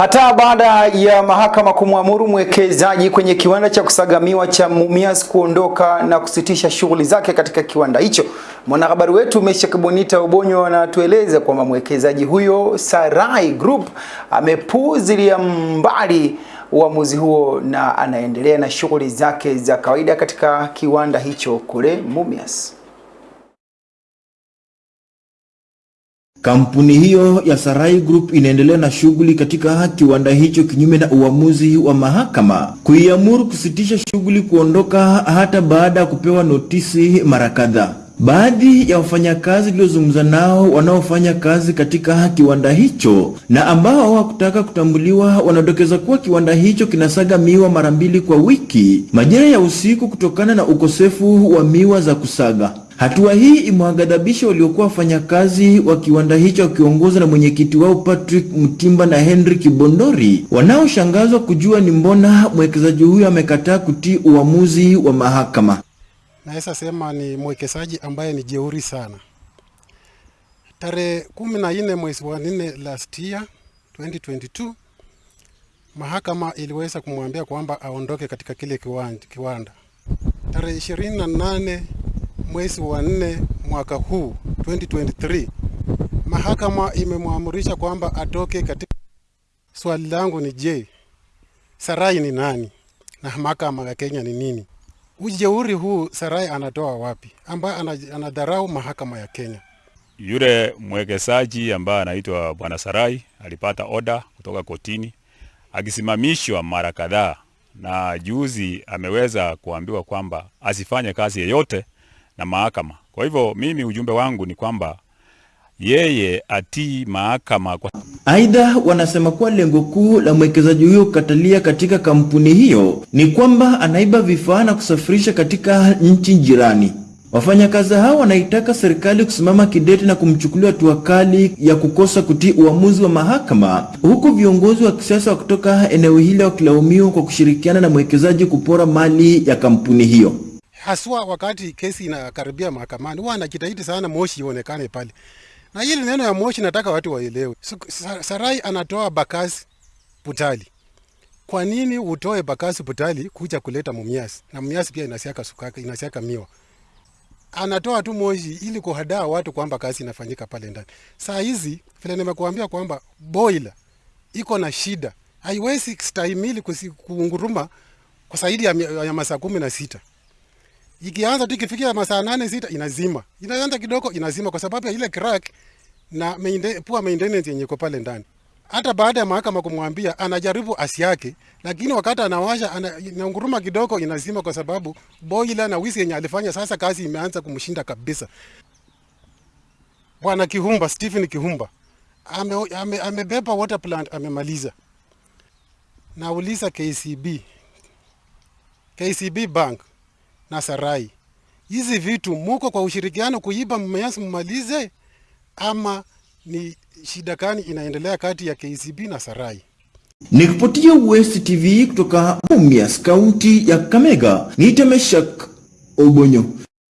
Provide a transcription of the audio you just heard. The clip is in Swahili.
Hata baada ya mahakama kumwamuru mwekezaji kwenye kiwanda cha kusagamiwa cha Mumias kuondoka na kusitisha shughuli zake katika kiwanda hicho, mwanahabari wetu Meshack Bonita Obonyo anatueleza kwamba mwekezaji huyo Sarai Group amepuuzilia mbali uamuzi huo na anaendelea na shughuli zake za kawaida katika kiwanda hicho kule Mumias. Kampuni hiyo ya Sarai Group inaendelea na shughuli katika kiwanda hicho kinyume na uamuzi wa mahakama kuiamuru kusitisha shughuli kuondoka hata baada ya kupewa notisi mara kadhaa. Baadhi ya wafanyakazi tuliozungumza nao wanaofanya kazi katika kiwanda hicho na ambao hawakutaka kutambuliwa wanadokeza kuwa kiwanda hicho kinasaga miwa mara mbili kwa wiki majira ya usiku kutokana na ukosefu wa miwa za kusaga. Hatua hii imewaghadhabisha waliokuwa wafanyakazi wa kiwanda hicho wakiongozwa na mwenyekiti wao Patrick Mtimba na Henry Kibondori, wanaoshangazwa kujua ni mbona mwekezaji huyo amekataa kutii uamuzi wa mahakama. Naweza sema ni mwekezaji ambaye ni jeuri sana. Tarehe kumi na nne mwezi wa nne last year 2022 mahakama iliweza kumwambia kwamba aondoke katika kile kiwanda. Tarehe ishirini na nane mwezi wa nne mwaka huu 2023 mahakama imemwamurisha kwamba atoke katika. Swali langu ni je, Sarai ni nani na mahakama ya Kenya ni nini? Ujeuri huu Sarai anatoa wapi, ambaye anadharau mahakama ya Kenya? Yule mwekezaji ambaye anaitwa Bwana Sarai alipata oda kutoka kotini akisimamishwa mara kadhaa, na juzi ameweza kuambiwa kwamba asifanye kazi yeyote na mahakama. Kwa hivyo mimi ujumbe wangu ni kwamba yeye atii mahakama. Aidha, wanasema kuwa lengo kuu la mwekezaji huyo kukatalia katika kampuni hiyo ni kwamba anaiba vifaa na kusafirisha katika nchi jirani. Wafanyakazi hao wanaitaka serikali kusimama kidete na kumchukulia hatua kali ya kukosa kutii uamuzi wa mahakama, huku viongozi wa kisiasa kutoka eneo hili wakilaumiwa kwa kushirikiana na mwekezaji kupora mali ya kampuni hiyo. Haswa wakati kesi inakaribia mahakamani, huwa anajitahidi sana moshi ionekane pale na hili neno ya moshi nataka watu waelewe. Sarai anatoa bakasi Butali. Kwa nini utoe bakasi Butali kuja kuleta Mumias? Na Mumias pia inasiaka sukaka, inasiaka miwa. Anatoa tu moshi ili kuhadaa watu kwamba kazi inafanyika pale ndani. Saa hizi vile nimekuambia kwamba boiler iko na shida, haiwezi stahimili kuunguruma kwa zaidi ya, ya masaa kumi na sita ikianza tu ikifikia masaa nane sita inazima, inaanza kidogo inazima, kwa sababu ya ile crack na maintain, poor maintenance yenye iko pale ndani. Hata baada ya mahakama kumwambia anajaribu asi yake, lakini wakati anawasha inaunguruma kidogo inazima, kwa sababu boiler na wisi yenye alifanya sasa kazi imeanza kumshinda kabisa. Bwana Kihumba, Stephen Kihumba amebeba ame, ame water plant amemaliza. Nauliza KCB, KCB Bank na Sarai, hizi vitu muko kwa ushirikiano kuiba mmeasi mmalize, ama ni shida gani inaendelea kati ya KCB na Sarai? Nikipotia West TV kutoka Mumias, kaunti ya kamega niite Temeshak Obonyo.